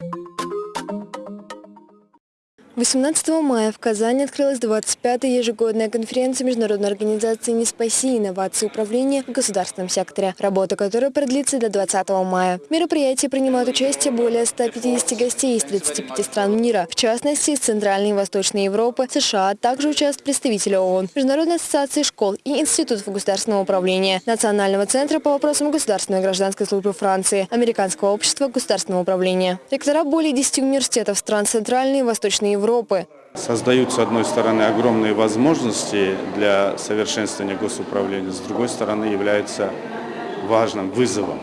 Thank you 18 мая в Казани открылась 25-я ежегодная конференция Международной организации «Не спаси инновации управления в государственном секторе», работа которой продлится до 20 мая. В мероприятии принимают участие более 150 гостей из 35 стран мира, в частности, из Центральной и Восточной Европы, США, а также участвуют представители ООН, Международной ассоциации школ и институтов государственного управления, Национального центра по вопросам государственной и гражданской службы Франции, Американского общества государственного управления. Ректора более 10 университетов стран Центральной и Восточной Европы Европы. Создают, с одной стороны, огромные возможности для совершенствования госуправления, с другой стороны, является важным вызовом.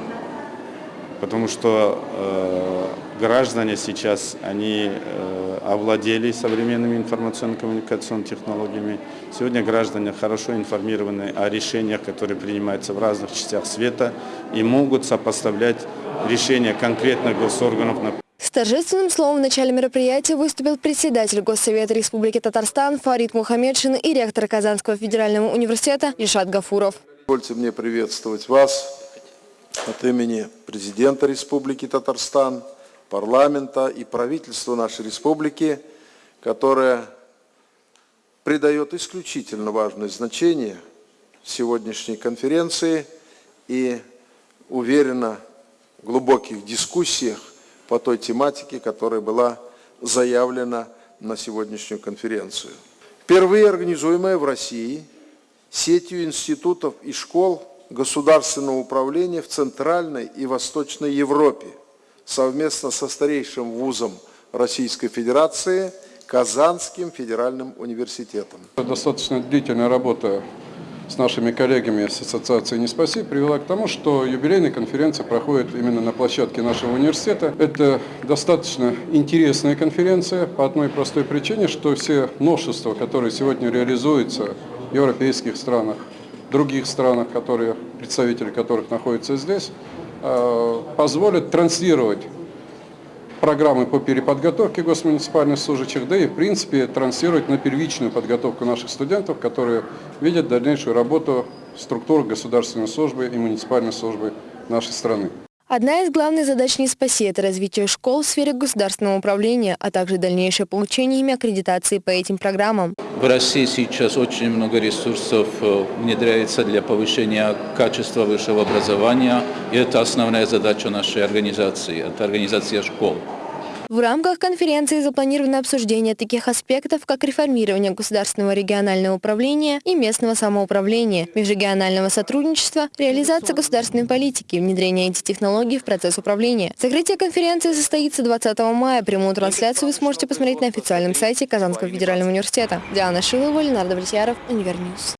Потому что э, граждане сейчас, они э, овладели современными информационно-коммуникационными технологиями. Сегодня граждане хорошо информированы о решениях, которые принимаются в разных частях света и могут сопоставлять решения конкретных госорганов с торжественным словом в начале мероприятия выступил председатель Госсовета Республики Татарстан Фарид Мухаммедшин и ректор Казанского федерального университета Ильшат Гафуров. Позвольте мне приветствовать вас от имени президента Республики Татарстан, парламента и правительства нашей республики, которое придает исключительно важное значение сегодняшней конференции и уверенно в глубоких дискуссиях по той тематике, которая была заявлена на сегодняшнюю конференцию. Впервые организуемая в России сетью институтов и школ государственного управления в Центральной и Восточной Европе совместно со старейшим вузом Российской Федерации Казанским федеральным университетом. Достаточно длительная работа с нашими коллегами с Ассоциации «Не спаси» привела к тому, что юбилейная конференция проходит именно на площадке нашего университета. Это достаточно интересная конференция по одной простой причине, что все новшества, которые сегодня реализуются в европейских странах, других странах, которые, представители которых находятся здесь, э, позволят транслировать программы по переподготовке госмуниципальных служащих, да и в принципе транслировать на первичную подготовку наших студентов, которые видят дальнейшую работу структур государственной службы и муниципальной службы нашей страны. Одна из главных задач не спаси – это развитие школ в сфере государственного управления, а также дальнейшее получение ими аккредитации по этим программам. В России сейчас очень много ресурсов э, внедряется для повышения качества высшего образования, и это основная задача нашей организации, это организация школ. В рамках конференции запланировано обсуждение таких аспектов, как реформирование государственного регионального управления и местного самоуправления, межрегионального сотрудничества, реализация государственной политики, внедрение IT-технологий в процесс управления. Закрытие конференции состоится 20 мая. Прямую трансляцию вы сможете посмотреть на официальном сайте Казанского федерального университета. Диана Шилова, Ленар Давлетьяров, Универньюз.